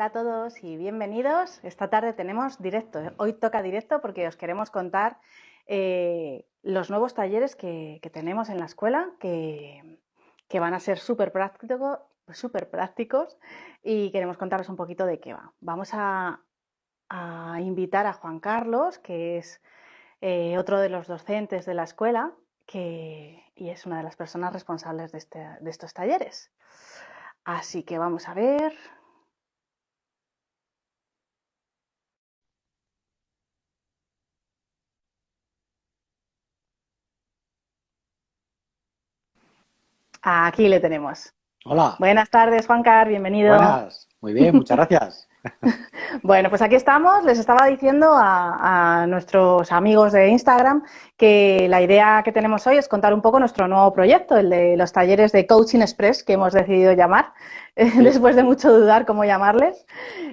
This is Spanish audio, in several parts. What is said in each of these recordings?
Hola a todos y bienvenidos. Esta tarde tenemos directo. Hoy toca directo porque os queremos contar eh, los nuevos talleres que, tenemos en la escuela que, van a ser súper prácticos y queremos contaros un poquito de qué va. Vamos a, invitar a Juan Carlos, que es eh, otro de los docentes de la escuela que, y es una de las personas responsables de, este, de estos talleres. Así que vamos a ver. Aquí le tenemos. Hola. Buenas tardes, Juan Car, bienvenido. Buenas, muy bien, muchas gracias. bueno, pues aquí estamos. Les estaba diciendo a, nuestros amigos de Instagram que la idea que tenemos hoy es contar un poco nuestro nuevo proyecto, el de los talleres de Coaching Express, que hemos decidido llamar, después de mucho dudar cómo llamarles.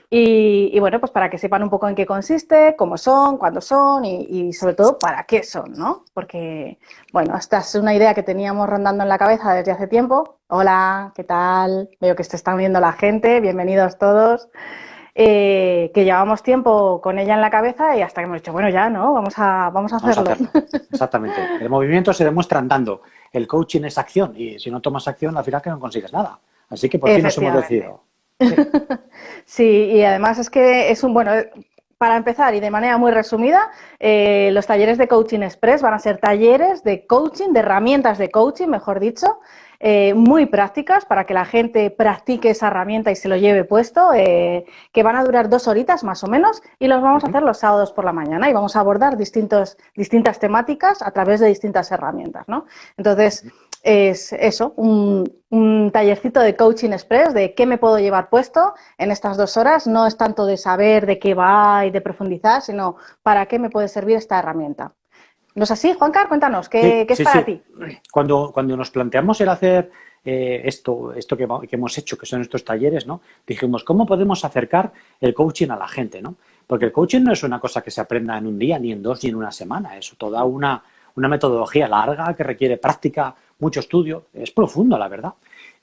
Y, bueno, pues para que sepan un poco en qué consiste, cómo son, cuándo son y, sobre todo para qué son, ¿no? Porque, bueno, esta es una idea que teníamos rondando en la cabeza desde hace tiempo. Hola, ¿qué tal? Veo que se están viendo la gente, bienvenidos todos. Eh, que llevamos tiempo con ella en la cabeza y hasta que hemos dicho, bueno, ya, ¿no? Vamos a, vamos a hacerlo. Exactamente. El movimiento se demuestra andando. El coaching es acción y si no tomas acción, al final que no consigues nada. Así que por fin nos hemos decidido. Sí. y además es que es un, bueno, para empezar y de manera muy resumida, eh, los talleres de Coaching Express van a ser talleres de coaching, de herramientas de coaching, mejor dicho, eh, muy prácticas para que la gente practique esa herramienta y se lo lleve puesto, eh, que van a durar dos horitas más o menos y los vamos a hacer los sábados por la mañana y vamos a abordar distintos, distintas temáticas a través de distintas herramientas. ¿no? Entonces, es eso, un, un, tallercito de coaching express, de qué me puedo llevar puesto en estas dos horas. No es tanto de saber de qué va y de profundizar, sino para qué me puede servir esta herramienta. ¿No es así, Juancar? Cuéntanos, ¿qué, es para ti? Cuando, cuando nos planteamos el hacer eh, esto, esto que, hemos hecho, que son estos talleres, ¿no? Dijimos, ¿cómo podemos acercar el coaching a la gente, ¿no? Porque el coaching no es una cosa que se aprenda en un día, ni en dos, ni en una semana. Es toda una, una metodología larga que requiere práctica, mucho estudio. Es profundo, la verdad.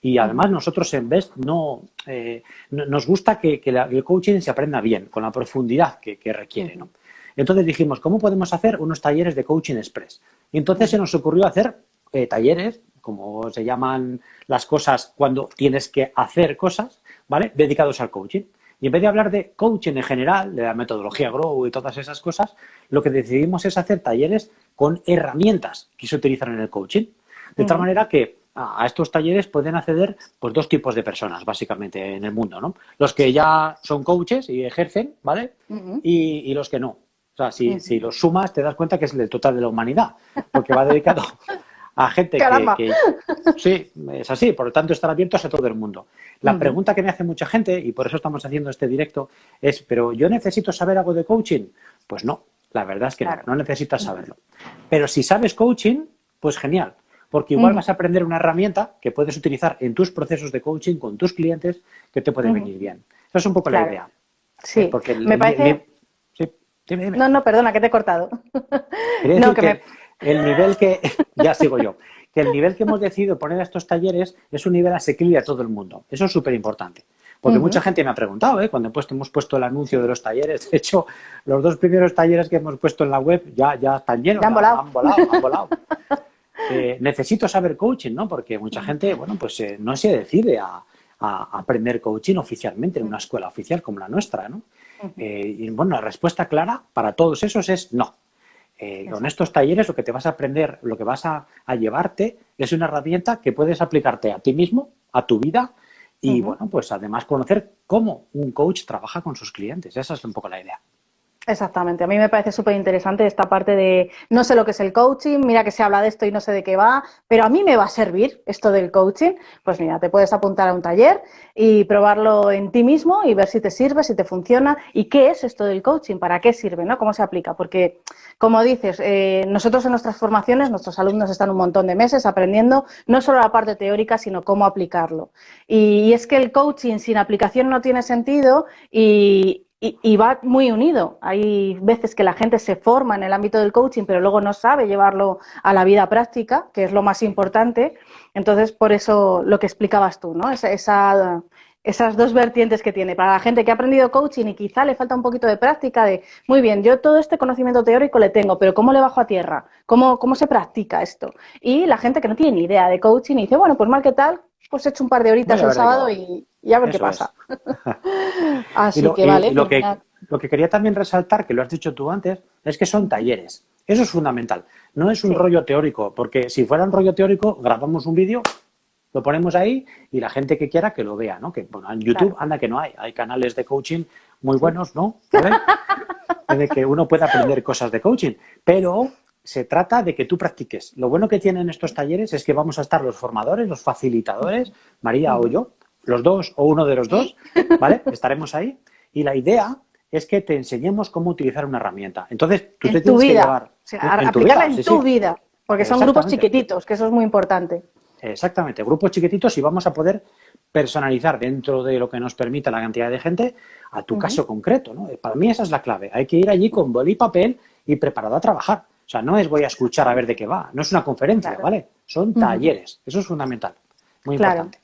Y además nosotros en Best no, eh, nos gusta que, el coaching se aprenda bien, con la profundidad que, requiere, ¿no? Entonces dijimos, ¿cómo podemos hacer unos talleres de coaching express? Y entonces se nos ocurrió hacer eh, talleres, como se llaman las cosas cuando tienes que hacer cosas, ¿vale? Dedicados al coaching. Y en vez de hablar de coaching en general, de la metodología Grow y todas esas cosas, lo que decidimos es hacer talleres con herramientas que se utilizan en el coaching. De tal manera que a estos talleres pueden acceder pues, dos tipos de personas, básicamente, en el mundo, ¿no? Los que ya son coaches y ejercen, ¿vale? y, los que no. O sea, si, si los sumas te das cuenta que es el total de la humanidad, porque va dedicado a gente que, Sí, es así, por lo tanto están abiertos a todo el mundo. La pregunta que me hace mucha gente, y por eso estamos haciendo este directo, es, ¿pero yo necesito saber algo de coaching? Pues no, la verdad es que no, no necesitas saberlo. Pero si sabes coaching, pues genial, porque igual vas a aprender una herramienta que puedes utilizar en tus procesos de coaching con tus clientes que te puede venir bien. Esa es un poco la idea. Sí, eh, porque me parece... No, no, perdona, que te he cortado. no, que, el nivel que, ya sigo yo, que el nivel que hemos decidido poner a estos talleres es un nivel asequible a todo el mundo. Eso es súper importante. Porque mucha gente me ha preguntado, ¿eh? cuando hemos puesto el anuncio de los talleres. De hecho, los dos primeros talleres que hemos puesto en la web ya, ya están llenos. han volado. Han volado, han volado. Eh, necesito saber coaching, ¿no? Porque mucha gente, bueno, pues eh, no se decide a, a, aprender coaching oficialmente en una escuela oficial como la nuestra, ¿no? Eh, y bueno, la respuesta clara para todos esos es no. Eh, con estos talleres lo que te vas a aprender, lo que vas a, llevarte es una herramienta que puedes aplicarte a ti mismo, a tu vida y bueno, pues además conocer cómo un coach trabaja con sus clientes. Esa es un poco la idea. Exactamente, a mí me parece súper interesante esta parte de no sé lo que es el coaching, mira que se habla de esto y no sé de qué va, pero a mí me va a servir esto del coaching. Pues mira, te puedes apuntar a un taller y probarlo en ti mismo y ver si te sirve, si te funciona y qué es esto del coaching, para qué sirve, ¿no? ¿Cómo se aplica? Porque, como dices, eh, nosotros en nuestras formaciones, nuestros alumnos están un montón de meses aprendiendo no solo la parte teórica, sino cómo aplicarlo. y es que el coaching sin aplicación no tiene sentido y, y, va muy unido. Hay veces que la gente se forma en el ámbito del coaching, pero luego no sabe llevarlo a la vida práctica, que es lo más importante. Entonces, por eso lo que explicabas tú, ¿no? Esa, esas dos vertientes que tiene. Para la gente que ha aprendido coaching y quizá le falta un poquito de práctica de, muy bien, yo todo este conocimiento teórico le tengo, pero ¿cómo le bajo a tierra? ¿Cómo, cómo se practica esto? Y la gente que no tiene ni idea de coaching y dice, bueno, pues mal que tal, pues he hecho un par de horitas el sábado y, a ver qué pasa. Así que vale. lo, que, lo que quería también resaltar, que lo has dicho tú antes, es que son talleres. Eso es fundamental. No es un rollo teórico, porque si fuera un rollo teórico, grabamos un vídeo, lo ponemos ahí y la gente que quiera que lo vea, ¿no? Que bueno, en YouTube anda que no hay, hay canales de coaching muy buenos, ¿no? de que uno pueda aprender cosas de coaching, pero se trata de que tú practiques. Lo bueno que tienen estos talleres es que vamos a estar los formadores, los facilitadores, María o yo, los dos o uno de los dos, ¿vale? Estaremos ahí. Y la idea es que te enseñemos cómo utilizar una herramienta. Entonces, tú te tienes que llevar... en aplicarla en tu vida, porque son grupos chiquititos, que eso es muy importante. Exactamente, grupos chiquititos y vamos a poder personalizar dentro de lo que nos permita la cantidad de gente a tu caso concreto. ¿no? Para mí esa es la clave. Hay que ir allí con boli y papel y preparado a trabajar. O sea, no es voy a escuchar a ver de qué va. No es una conferencia, ¿vale? Son talleres. Eso es fundamental. Muy importante.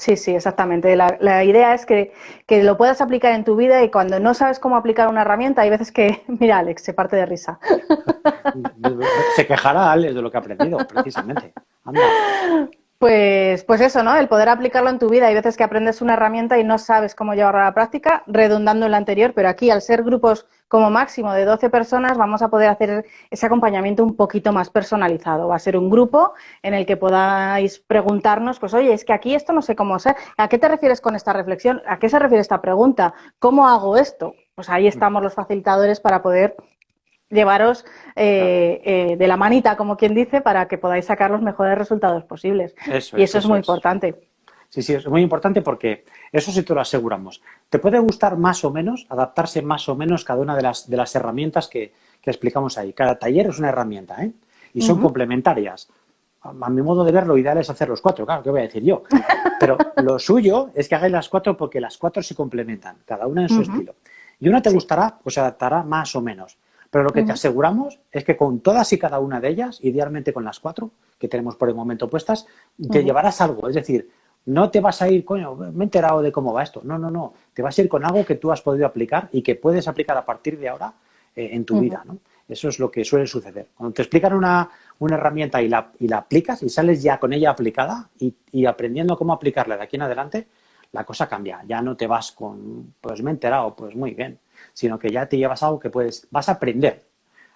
Sí, sí, exactamente. La, idea es que, lo puedas aplicar en tu vida y cuando no sabes cómo aplicar una herramienta, hay veces que, mira, Alex, se parte de risa. Se quejará Alex de lo que ha aprendido, precisamente. Pues, pues eso, ¿no? El poder aplicarlo en tu vida. Hay veces que aprendes una herramienta y no sabes cómo llevarla a la práctica, redundando en la anterior, pero aquí, al ser grupos como máximo de 12 personas, vamos a poder hacer ese acompañamiento un poquito más personalizado. Va a ser un grupo en el que podáis preguntarnos, pues oye, es que aquí esto no sé cómo ser. ¿A qué te refieres con esta reflexión? ¿A qué se refiere esta pregunta? ¿Cómo hago esto? Pues ahí estamos los facilitadores para poder llevaros eh, eh, de la manita, como quien dice, para que podáis sacar los mejores resultados posibles. y eso, es muy importante. Sí, sí, es muy importante porque eso sí te lo aseguramos. Te puede gustar más o menos, adaptarse más o menos cada una de las, de las herramientas que, explicamos ahí. Cada taller es una herramienta, ¿eh? Y son complementarias. A, mi modo de ver, lo ideal es hacer los cuatro, claro, ¿qué voy a decir yo? Pero lo suyo es que hagáis las cuatro porque las cuatro se complementan, cada una en su estilo. Y una te gustará, pues se adaptará más o menos. Pero lo que te aseguramos es que con todas y cada una de ellas, idealmente con las cuatro que tenemos por el momento puestas, te llevarás algo. Es decir, no te vas a ir, coño, me he enterado de cómo va esto. No, no, no. Te vas a ir con algo que tú has podido aplicar y que puedes aplicar a partir de ahora eh, en tu vida, ¿no? Eso es lo que suele suceder. Cuando te explican una, herramienta y la, y la, aplicas y sales ya con ella aplicada y, y, aprendiendo cómo aplicarla de aquí en adelante, la cosa cambia. Ya no te vas con, pues me he enterado, pues muy bien sino que ya te llevas algo que puedes, vas a aprender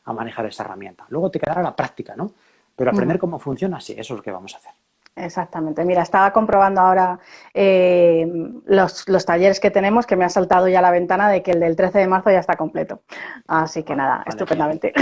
a manejar esa herramienta. Luego te quedará la práctica, ¿no? Pero aprender cómo funciona, sí, eso es lo que vamos a hacer. Exactamente. Mira, estaba comprobando ahora eh, los, talleres que tenemos, que me ha saltado ya la ventana de que el del 13 de marzo ya está completo. Así que nada, estupendamente.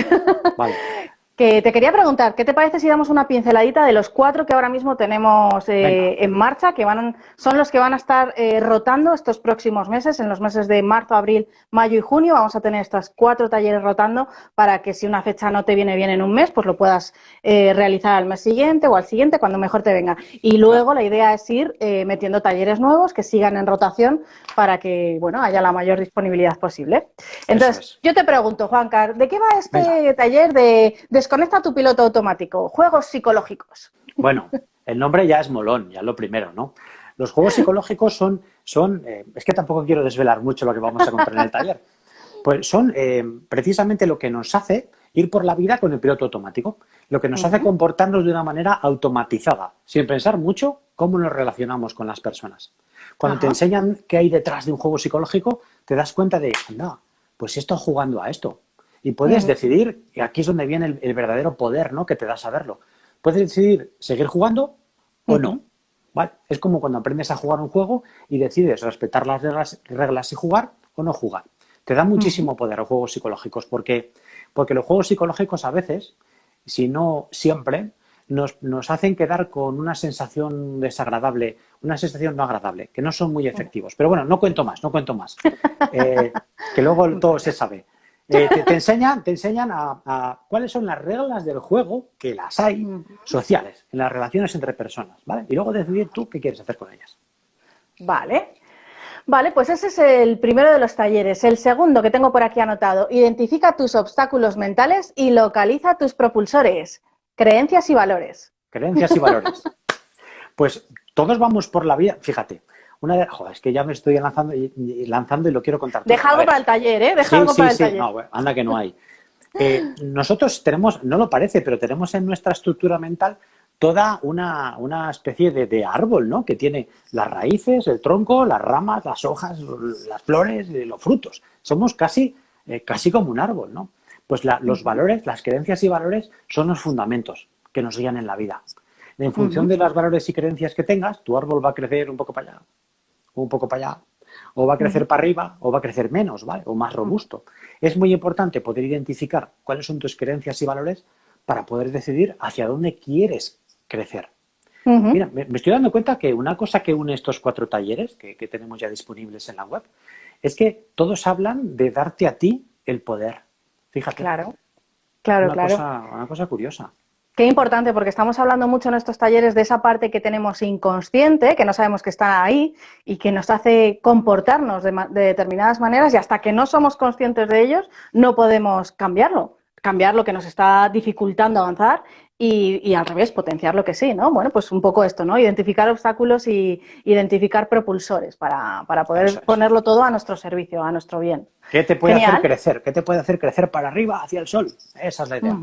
Vale. Que te quería preguntar, ¿qué te parece si damos una pinceladita de los cuatro que ahora mismo tenemos eh, en marcha, que van, son los que van a estar eh, rotando estos próximos meses, en los meses de marzo, abril, mayo y junio? Vamos a tener estos cuatro talleres rotando para que si una fecha no te viene bien en un mes, pues lo puedas eh, realizar al mes siguiente o al siguiente, cuando mejor te venga. Y luego la idea es ir metiendo talleres nuevos que sigan en rotación para que bueno haya la mayor disponibilidad posible. Entonces, yo te pregunto, Juancar, ¿de qué va este taller de Desconecta tu piloto automático. Juegos psicológicos. Bueno, el nombre ya es molón, ya lo primero, ¿no? Los juegos psicológicos son, son eh, es que tampoco quiero desvelar mucho lo que vamos a contar en el taller, pues son eh, precisamente lo que nos hace ir por la vida con el piloto automático, lo que nos hace comportarnos de una manera automatizada, sin pensar mucho cómo nos relacionamos con las personas. Cuando te enseñan qué hay detrás de un juego psicológico, te das cuenta de, anda, pues estoy jugando a esto, y puedes decidir, y aquí es donde viene el, verdadero poder ¿no? que te da saberlo. Puedes decidir seguir jugando o no. ¿vale? Es como cuando aprendes a jugar un juego y decides respetar las reglas, y jugar o no jugar. Te da muchísimo poder los juegos psicológicos porque, porque los juegos psicológicos a veces, si no siempre, nos, hacen quedar con una sensación desagradable, una sensación no agradable, que no son muy efectivos. Pero bueno, no cuento más, no cuento más. Eh, que luego todo se sabe. Eh, te, enseñan, te enseñan a, cuáles son las reglas del juego, que las hay, sociales, en las relaciones entre personas, ¿vale? Y luego decidir tú qué quieres hacer con ellas. Vale. Vale, pues ese es el primero de los talleres. El segundo que tengo por aquí anotado, identifica tus obstáculos mentales y localiza tus propulsores. Creencias y valores. Creencias y valores. Pues todos vamos por la vida, fíjate, una de, joder, es que ya me estoy lanzando y, lanzando y lo quiero contar. Deja algo para el taller, ¿eh? Deja algo para el taller. No, anda que no hay. Eh, nosotros tenemos, no lo parece, pero tenemos en nuestra estructura mental toda una, una especie de, árbol, ¿no? Que tiene las raíces, el tronco, las ramas, las hojas, las flores, los frutos. Somos casi, eh, casi como un árbol, ¿no? Pues los valores, las creencias y valores son los fundamentos que nos guían en la vida. En función de los valores y creencias que tengas, tu árbol va a crecer un poco para allá, un poco para allá, o va a crecer para arriba, o va a crecer menos, ¿vale? O más robusto. Es muy importante poder identificar cuáles son tus creencias y valores para poder decidir hacia dónde quieres crecer. Mira, me, estoy dando cuenta que una cosa que une estos cuatro talleres que, tenemos ya disponibles en la web es que todos hablan de darte a ti el poder. Fíjate. Claro, claro, una claro. Cosa, una cosa curiosa. Qué importante, porque estamos hablando mucho en estos talleres de esa parte que tenemos inconsciente, que no sabemos que está ahí y que nos hace comportarnos de, de, determinadas maneras y hasta que no somos conscientes de ellos no podemos cambiarlo, cambiar lo que nos está dificultando avanzar y, al revés, potenciar lo que sí, ¿no? Bueno, pues un poco esto, ¿no? Identificar obstáculos y identificar propulsores para, poder ponerlo todo a nuestro servicio, a nuestro bien. ¿Qué te puede hacer crecer? ¿Qué te puede hacer crecer para arriba, hacia el sol? Esa es la idea.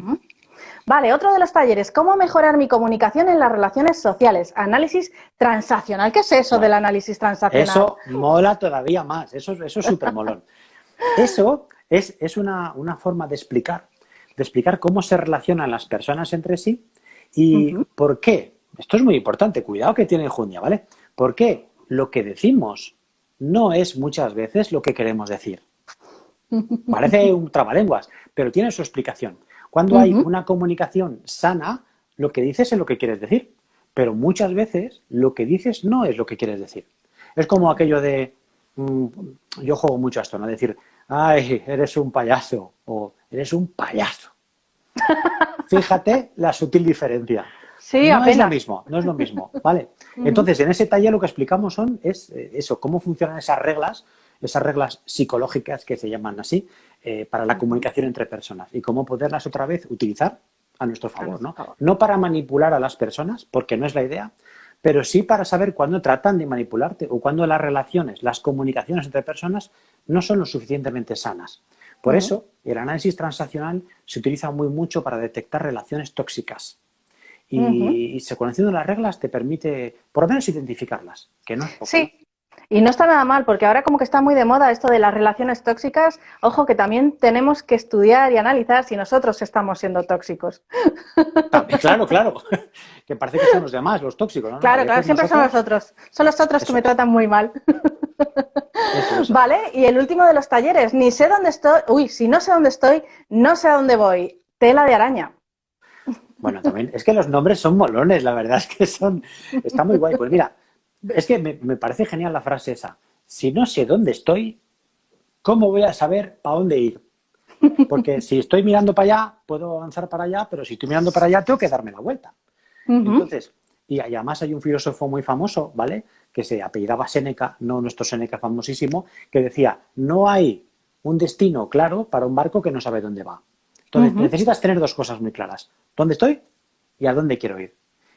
Vale, otro de los talleres, ¿cómo mejorar mi comunicación en las relaciones sociales? Análisis transaccional. ¿Qué es eso del análisis transaccional? Eso mola todavía más, eso, eso es súper molón. eso es, es una, una forma de explicar de explicar cómo se relacionan las personas entre sí y por qué. Esto es muy importante, cuidado que tiene Junia, ¿vale? ¿Por qué lo que decimos no es muchas veces lo que queremos decir? Parece un trabalenguas, pero tiene su explicación. Cuando hay una comunicación sana, lo que dices es lo que quieres decir, pero muchas veces lo que dices no es lo que quieres decir. Es como aquello de, mm, yo juego mucho a esto, ¿no? Decir, ay, eres un payaso, o eres un payaso. Fíjate la sutil diferencia. Sí, no es lo mismo, no es lo mismo, ¿vale? Entonces, en ese taller lo que explicamos son es eh, eso, cómo funcionan esas reglas, esas reglas psicológicas que se llaman así, eh, para la comunicación entre personas y cómo poderlas otra vez utilizar a nuestro favor, ¿no? No para manipular a las personas, porque no es la idea, pero sí para saber cuándo tratan de manipularte o cuándo las relaciones, las comunicaciones entre personas no son lo suficientemente sanas. Por eso, el análisis transaccional se utiliza muy mucho para detectar relaciones tóxicas. Y, se conociendo las reglas te permite, por lo menos, identificarlas, que no es poco. Sí, y no está nada mal, porque ahora como que está muy de moda esto de las relaciones tóxicas. Ojo, que también tenemos que estudiar y analizar si nosotros estamos siendo tóxicos. claro, claro. Que parece que son los demás, los tóxicos, ¿no? Claro, claro, siempre son los otros. Son los otros que me tratan muy mal. Vale, y el último de los talleres, ni sé dónde estoy, uy, si no sé dónde estoy, no sé a dónde voy. Tela de araña. Bueno, también, es que los nombres son molones, la verdad es que son, está muy guay. Pues mira, es que me, parece genial la frase esa. Si no sé dónde estoy, ¿cómo voy a saber para dónde ir? Porque si estoy mirando para allá, puedo avanzar para allá, pero si estoy mirando para allá, tengo que darme la vuelta. Entonces, y además hay un filósofo muy famoso, ¿vale? Que se apellidaba Seneca, no nuestro Seneca famosísimo, que decía, no hay un destino claro para un barco que no sabe dónde va. Entonces, necesitas tener dos cosas muy claras. ¿Dónde estoy? Y a dónde quiero ir.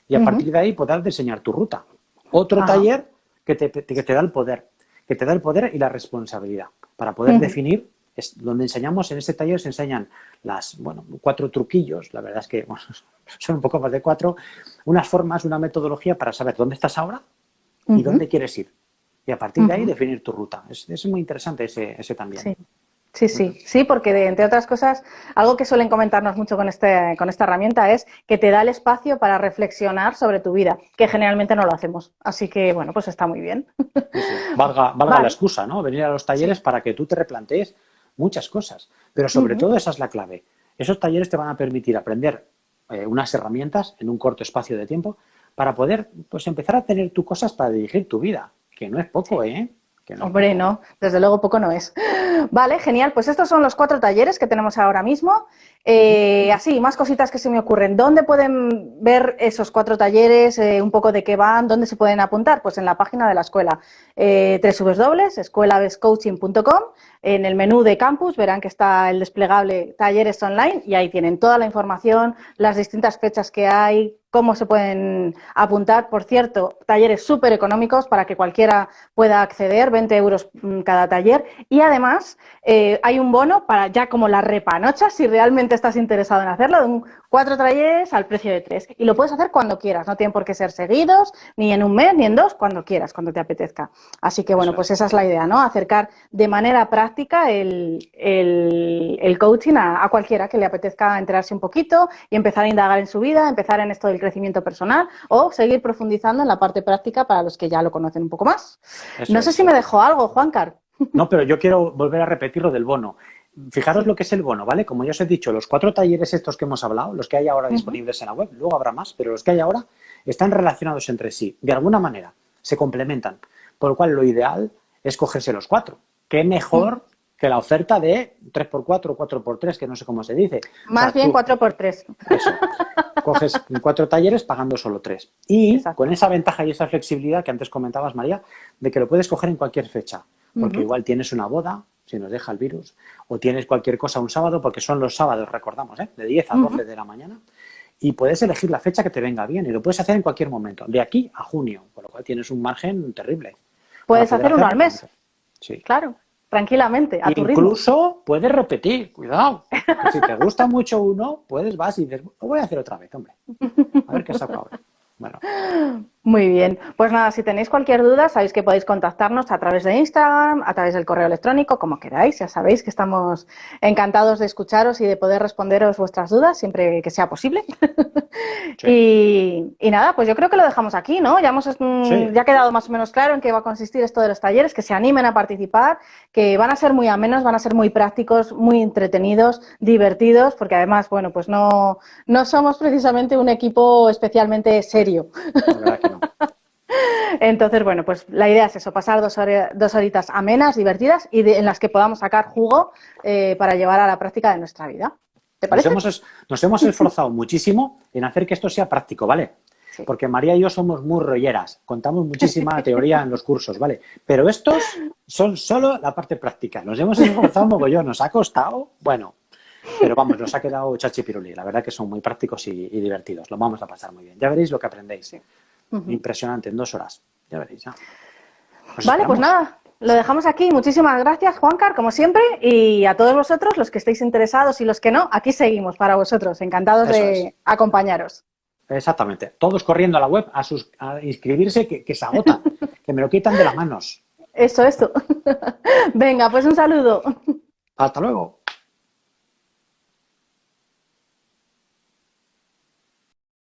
Y a partir de ahí poder diseñar tu ruta. Otro taller que te, que te, da el poder, que te da el poder y la responsabilidad para poder definir, es donde enseñamos, en este taller se enseñan las, bueno, cuatro truquillos, la verdad es que son un poco más de cuatro, unas formas, una metodología para saber dónde estás ahora y dónde quieres ir. Y a partir de ahí definir tu ruta. Es, es muy interesante ese, ese también. Sí. Sí, sí, sí, porque entre otras cosas, algo que suelen comentarnos mucho con, este, con esta herramienta es que te da el espacio para reflexionar sobre tu vida, que generalmente no lo hacemos. Así que, bueno, pues está muy bien. Valga, valga la excusa, ¿no? Venir a los talleres para que tú te replantees muchas cosas. Pero sobre todo esa es la clave. Esos talleres te van a permitir aprender eh, unas herramientas en un corto espacio de tiempo para poder pues empezar a tener tus cosas para dirigir tu vida, que no es poco, ¿eh? Hombre, no, desde luego poco no es. Vale, genial. Pues estos son los cuatro talleres que tenemos ahora mismo. Eh, así, más cositas que se me ocurren. ¿Dónde pueden ver esos cuatro talleres? Eh, un poco de qué van, ¿dónde se pueden apuntar? Pues en la página de la escuela, eh, www.escuelabescoaching.com. En el menú de campus verán que está el desplegable talleres online y ahí tienen toda la información, las distintas fechas que hay, cómo se pueden apuntar. Por cierto, talleres súper económicos para que cualquiera pueda acceder, 20 euros mm, cada taller. Y además eh, hay un bono para ya como la repanocha, si realmente estás interesado en hacerlo, de un cuatro talleres al precio de tres. Y lo puedes hacer cuando quieras, no tienen por qué ser seguidos, ni en un mes, ni en dos, cuando quieras, cuando te apetezca. Así que bueno, pues esa es la idea, ¿no? Acercar de manera práctica el, el, coaching a, a, cualquiera que le apetezca enterarse un poquito y empezar a indagar en su vida, empezar en esto del crecimiento personal o seguir profundizando en la parte práctica para los que ya lo conocen un poco más. no sé si me dejó algo, Juancar. No, pero yo quiero volver a repetir lo del bono. Fijaros lo que es el bono, ¿vale? Como ya os he dicho, los cuatro talleres estos que hemos hablado, los que hay ahora disponibles en la web, luego habrá más, pero los que hay ahora están relacionados entre sí, de alguna manera, se complementan. Por lo cual lo ideal es cogerse los cuatro. ¿Qué mejor que la oferta de 3x4 o 4x3, que no sé cómo se dice? Más bien 4x3. Eso. Coges cuatro talleres pagando solo tres. Y con esa ventaja y esa flexibilidad que antes comentabas, María, de que lo puedes coger en cualquier fecha. Porque igual tienes una boda, si nos deja el virus, o tienes cualquier cosa un sábado, porque son los sábados, recordamos, ¿eh? de 10 a 12 de la mañana, y puedes elegir la fecha que te venga bien, y lo puedes hacer en cualquier momento, de aquí a junio, con lo cual tienes un margen terrible. Puedes hacer uno al mes. Sí. Claro, tranquilamente, a tu ritmo. Incluso puedes repetir, cuidado. si te gusta mucho uno, puedes, vas y dices, lo voy a hacer otra vez, hombre. A ver qué saco ahora. Bueno. Muy bien. Pues nada, si tenéis cualquier duda, sabéis que podéis contactarnos a través de Instagram, a través del correo electrónico, como queráis. Ya sabéis que estamos encantados de escucharos y de poder responderos vuestras dudas siempre que sea posible. y, nada, pues yo creo que lo dejamos aquí, ¿no? Ya, hemos, mm, ya ha quedado más o menos claro en qué va a consistir esto de los talleres, que se animen a participar, que van a ser muy amenos, van a ser muy prácticos, muy entretenidos, divertidos, porque además, bueno, pues no, no somos precisamente un equipo especialmente serio. Entonces, bueno, pues la idea es eso, pasar dos, dos horitas amenas, divertidas y en las que podamos sacar jugo eh, para llevar a la práctica de nuestra vida. ¿Te parece? Nos hemos, esforzado muchísimo en hacer que esto sea práctico, ¿vale? Porque María y yo somos muy rolleras, contamos muchísima teoría en los cursos, ¿vale? Pero estos son solo la parte práctica. Nos hemos esforzado un mogollón, nos ha costado, bueno, pero vamos, nos ha quedado chachi piruli. La verdad que son muy prácticos y, divertidos. Lo vamos a pasar muy bien. Ya veréis lo que aprendéis. Impresionante, en dos horas. Ya veréis. vale, pues nada, lo dejamos aquí. Muchísimas gracias, Juancar, como siempre. Y a todos vosotros, los que estéis interesados y los que no, aquí seguimos para vosotros. Encantados de acompañaros. Exactamente. Todos corriendo a la web a, sus, a inscribirse, que, que se agota, que me lo quitan de las manos. Eso, eso. Venga, pues un saludo. Hasta luego.